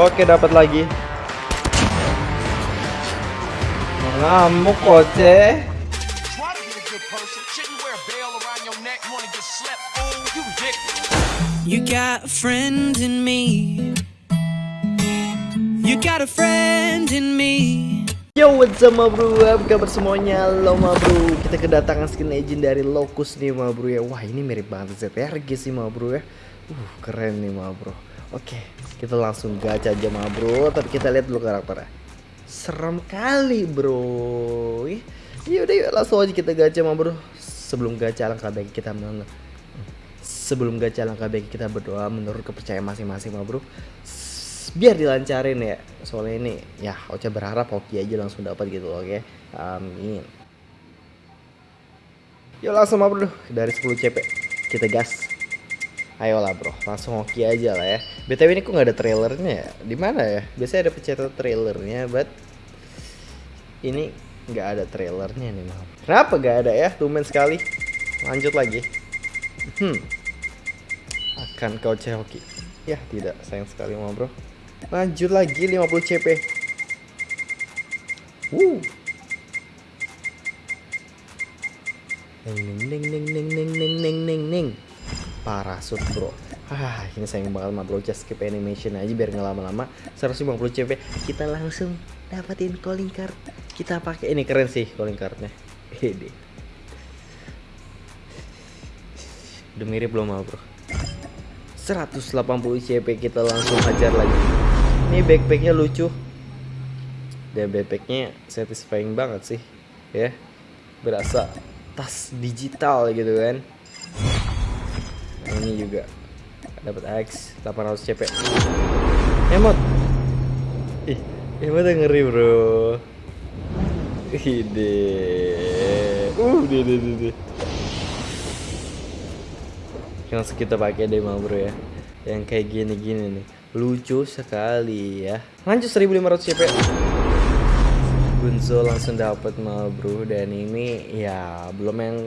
Oke, dapat lagi. Ngamuk koce. You got a friend in me. You got a friend in me. Yo, what's up ma bro? Apa kabar semuanya? Halo ma bro. Kita kedatangan skin legend dari Locus nih ma bro ya. Wah, ini mirip banget ZRG sih ma bro ya. Uh, keren nih ma bro. Oke, kita langsung gacha aja ma bro. Tapi kita lihat dulu karakternya. Serem kali bro. Yaudah yuk langsung aja kita gacha ma bro. Sebelum gacha alangkah baik kita men sebelum gacha alangkah baik kita berdoa menurut kepercayaan masing-masing ma bro biar dilancarin ya soalnya ini ya Ocha berharap hoki aja langsung dapat gitu oke amin yuk langsung ma bro dari 10 CP kita gas ayolah bro. Langsung hoki aja lah ya. Btw ini kok nggak ada trailernya ya? Di mana ya? Biasanya ada pencet trailernya but ini nggak ada trailernya nih maaf. Kenapa nggak ada ya? Tumen sekali. Lanjut lagi. Hmm. Akan kau hoki? Ya tidak. Sayang sekali ma bro. Lanjut lagi 50 CP. Neng neng neng neng neng neng neng neng neng neng Parasut bro. Ah ini sayang banget ma bro. Just skip animation aja biar nggak lama-lama. 150 CP Kita langsung dapetin calling card. Kita pakai ini keren sih calling cardnya. Hede. Udah mirip belum bro? 180 CP kita langsung hajar lagi. Ini backpacknya lucu. Dan backpacknya satisfying banget sih Ya. Berasa tas digital gitu kan Ini juga. Dapat X 800 CP Emot. Ih Emotnya ngeri bro. Ide Uh deh deh deh langsung kita pakai deh ma bro ya. Yang kayak gini-gini nih. Lucu sekali ya. Lanjut 1500 CP Gunzo langsung dapat ma bro. Dan ini ya belum yang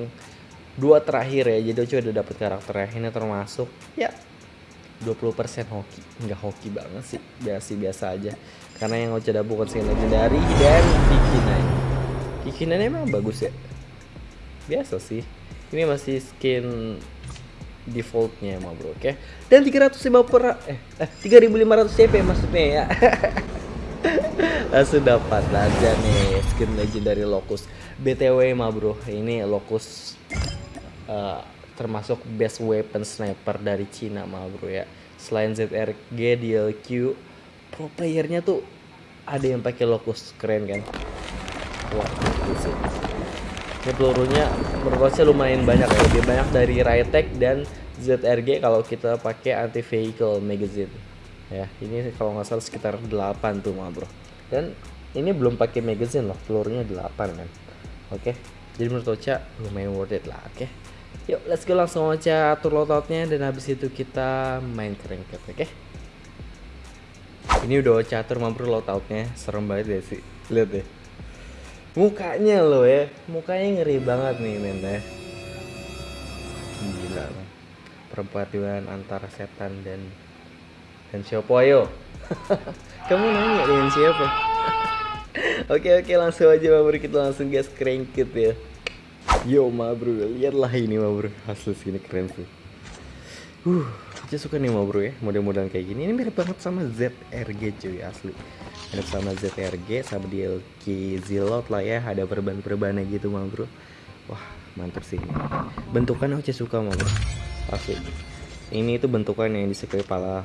dua terakhir ya jadi Ocho udah dapat karakter yang ini termasuk ya 20% hoki. Nggak hoki banget sih biasa biasa aja. Karena yang Ocho ada bukan skin legendary dan Kikinan Kikinan emang bagus ya? Biasa sih. Ini masih skin defaultnya mah bro oke? Dan 350 per eh, eh 3500 CP maksudnya ya. Langsung dapat aja nih skin legendary Locus BTW mah bro ini Locus eh, termasuk best weapon sniper dari Cina mah bro ya. Selain ZRG DLQ pro playernya tuh ada yang pakai Locus keren kan? Wah gitu sih. Ini pelurunya saya lumayan banyak ya. Lebih banyak dari Rytec dan ZRG kalau kita pakai anti vehicle magazine. Ya ini kalau nggak salah sekitar 8 tuh mah bro. Dan ini belum pakai magazine loh pelurunya 8 kan? Oke jadi menurut Ocha lumayan worth it lah oke yuk let's go langsung aja atur loadoutnya dan habis itu kita main cranked oke? Ini udah Ocha atur mah bro loadoutnya serem banget ya sih. Lihat deh. Mukanya lo ya mukanya ngeri banget nih men ya. Gila man. perpaduan antara setan dan dan siapa ayo? Kamu nanya dengan siapa? Oke oke langsung aja ma bro kita langsung gas crankit ya yo ma bro. Lihatlah ini ma bro. Hasil sini keren sih. Uh saya suka nih ma bro ya. Model-model kayak gini. Ini mirip banget sama ZRG cuy asli. Mirip sama ZRG sama DLK Zilot lah ya. Ada perban-perbannya gitu ma bro. Wah mantap sih ini. bentukannya saya suka ma bro. Asli. Ini itu bentukan yang disukai para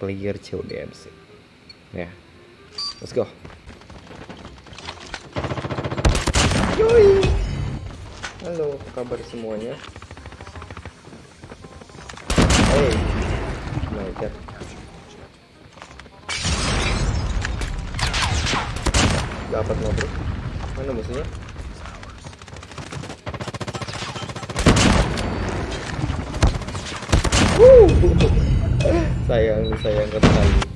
player CODM sih. Ya. Let's go. Yoi. Halo apa kabar semuanya? Hey god. Dapat nggak bro mana musuhnya Wuh. sayang sayang sekali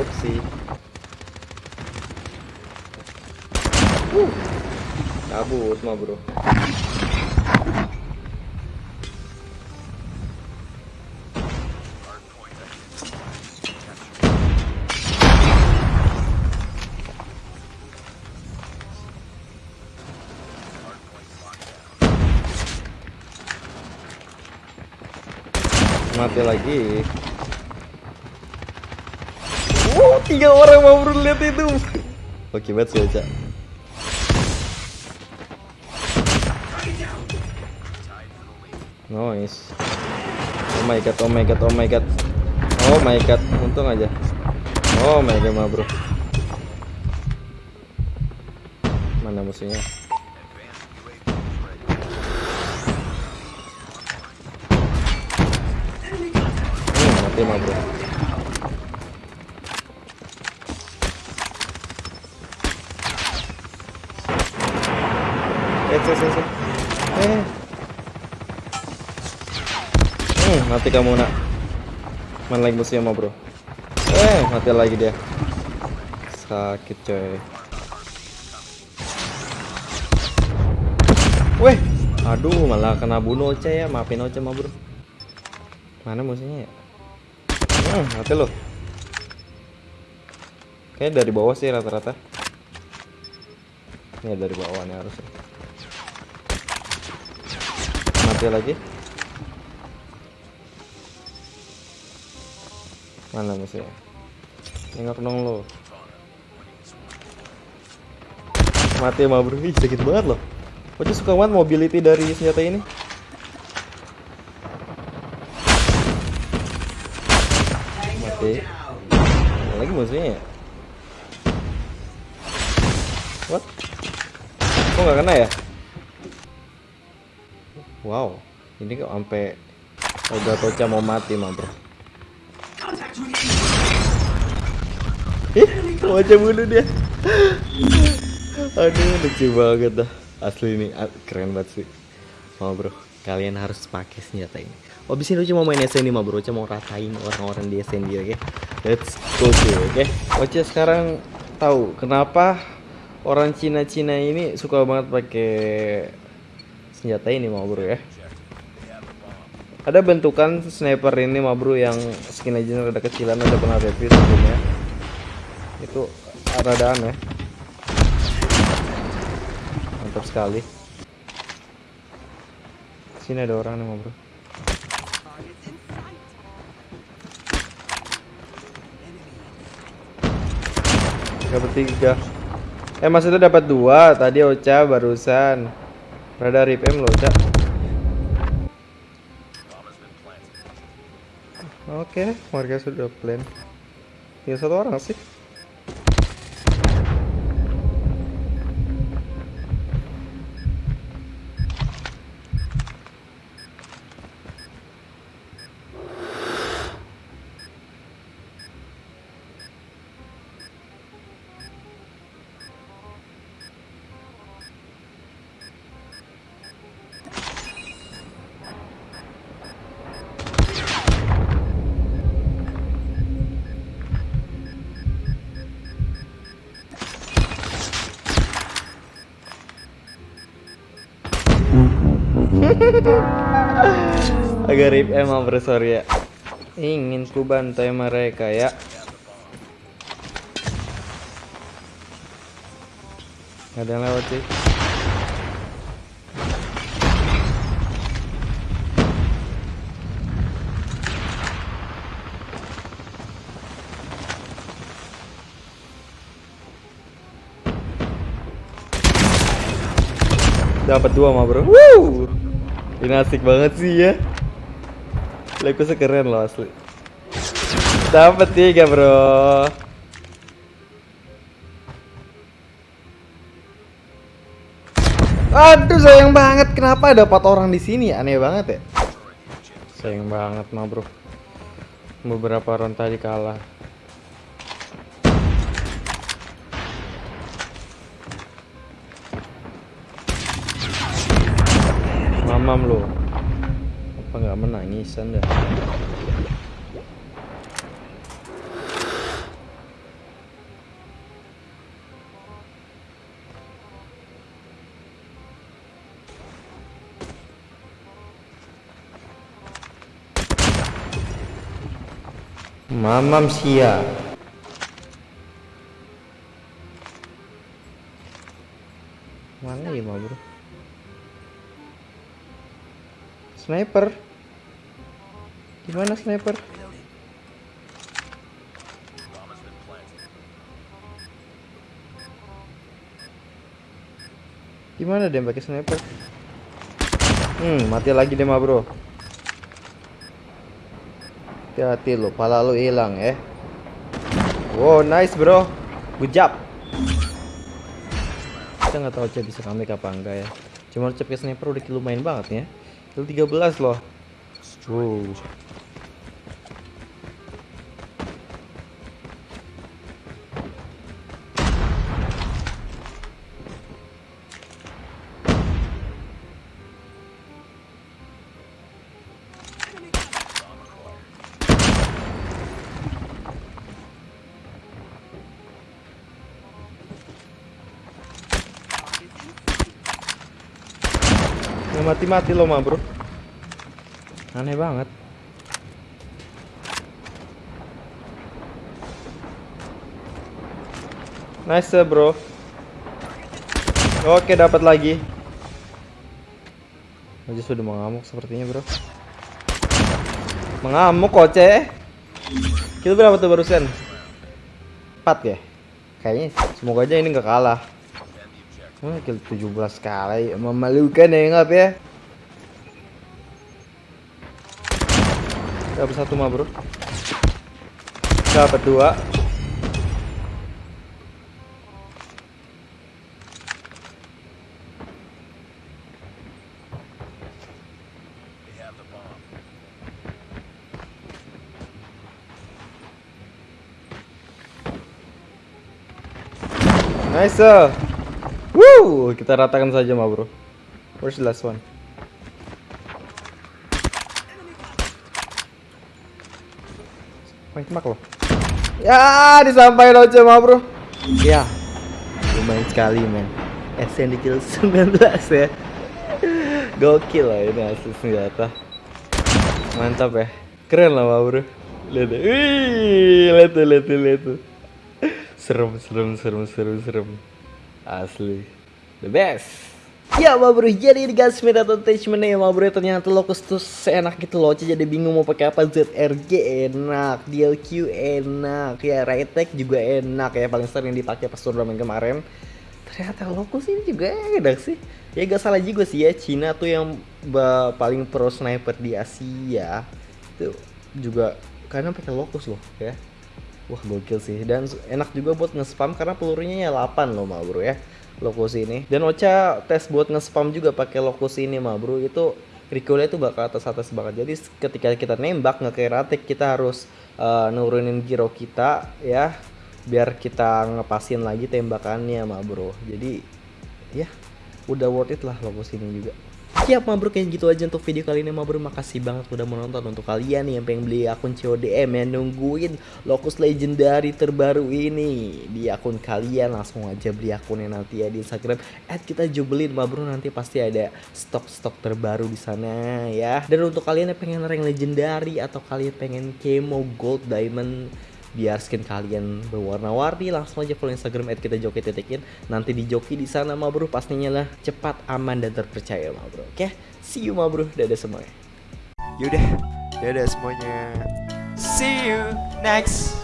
Opsi Uh, kabut mah bro. Mati lagi. Oh, tiga orang mau lihat itu. Oke banget sih Ocha. Nice. Oh my god, oh my god, oh my god. Oh my god, untung aja. Oh my god, ma bro. Mana musuhnya? Hmm, mati ma bro. Eh, eh, eh, eh. Eh. Mati kamu nak. Mana lagi musuhnya mau bro? Eh, mati lagi dia. Sakit coy. Weh, aduh malah kena bunuh Oce ya. Maafin Oce mah bro. Mana musuhnya ya? Hmm, mati lo. Kayaknya dari bawah sih rata-rata. Ini dari bawah nih harusnya. Mati lagi. Mana musuhnya? Nengok dong lo. Mati mah bro, Ih, sakit banget loh. Oce suka banget mobility dari senjata ini. Mati. Mana lagi musuhnya ya? What? Kok nggak kena ya? Wow, ini kok sampai udah Tocha mau mati bro. Ih, wajah bunuh dia. Aduh, lucu banget dah. Asli ini a- keren banget sih. Mau bro, kalian harus pakai senjata ini. Oh, bisa Oce mau main SND mah bro, Oce mau ratain orang-orang di SND, oke? Let's go cuy, oke? Oce sekarang tahu kenapa orang Cina-Cina ini suka banget pakai senjata ini mau bro ya. Ada bentukan sniper ini mah bro yang skin legend rada kecilan ada pernah review sebelumnya. Itu rada aneh. Mantap sekali. Sini ada orang nih mah bro. Dapat tiga. Eh maksudnya dapat dua. Tadi Ocha barusan. Rada rip M loh Ocha. Oke, warga sudah plan. Tinggal satu orang sih. Agak rip emang bro sorry ya. Ingin ku bantai mereka ya. Gak ada yang lewat sih. Dapat dua mah bro. Woo! Ini asik banget sih ya. Lagu sekeren loh asli. Dapat tiga bro. Aduh sayang banget. Kenapa ada empat orang di sini? Aneh banget ya? Sayang banget mah bro. Beberapa round tadi kalah mamam lo apa nggak menangis anda Mamam sia. Sniper. Gimana sniper? Gimana dia pakai sniper? Hmm, mati lagi deh, Ma, Bro. Hati-hati lo, pala lo hilang ya. Wow, nice, Bro. Good job. Kita nggak tahu Cep bisa comeback apa enggak ya. Cuma Cep pakai sniper udah lumayan banget ya. Kill 13 loh. Wow. Nggak mati-mati lo mah bro. Aneh banget. Nice bro. Oke dapat lagi. Aja sudah mengamuk sepertinya bro. Mengamuk koce Kill berapa tuh barusan? 4 ya? Kayaknya semoga aja ini nggak kalah Oh, kill 17 kali memalukan ya ngap ya. Dapat satu mah, Bro. Dapat dua. Nice. sir. Woo, kita ratakan saja mah bro. Where's the last one? Main tembak loh. Ya, disampaikan aja mah bro. Ya, lumayan sekali men. SN di kill 19 ya. Gokil lah ini asli senjata. Mantap ya. Keren lah mah bro. Lihat deh. Wih, lihat tuh, lihat tuh, lihat tuh. Serem, serem, serem, serem, serem. Asli The best. Ya ma bro, jadi guys meta attachment ya ma bro Ternyata Locus tuh seenak gitu loh Jadi bingung mau pakai apa ZRG enak DLQ enak Ya Raytech juga enak ya Paling sering dipakai pas turnamen kemarin. Ternyata Locus ini juga enak sih. Ya gak salah juga sih ya Cina tuh yang paling pro sniper di Asia. Itu juga karena pakai Locus loh ya. Wah gokil sih. Dan enak juga buat nge-spam karena pelurunya ya 8 loh ma bro ya Locus ini. Dan Ocha tes buat nge-spam juga pakai Locus ini ma bro. Itu recoilnya itu bakal atas atas banget. Jadi ketika kita nembak Ratek kita harus eh, nurunin giro kita ya. Biar kita ngepasin lagi tembakannya ma bro. Jadi ya udah worth it lah Locus ini juga Siap ma bro kayak gitu aja untuk video kali ini ma bro Makasih banget udah menonton Untuk kalian yang pengen beli akun CODM Yang nungguin Locus Legendary terbaru ini Di akun kalian langsung aja beli akunnya nanti ya di Instagram. At kita jubelin ma bro Nanti pasti ada stok-stok terbaru di sana ya. Dan untuk kalian yang pengen rank Legendary Atau kalian pengen Kemo Gold Diamond biar skin kalian berwarna-warni langsung aja follow Instagram at kita joki titikin nanti di joki di sana ma bro pastinya lah cepat aman dan terpercaya ma bro oke? See you ma bro. Dadah semuanya. Yaudah, dadah semuanya. See you next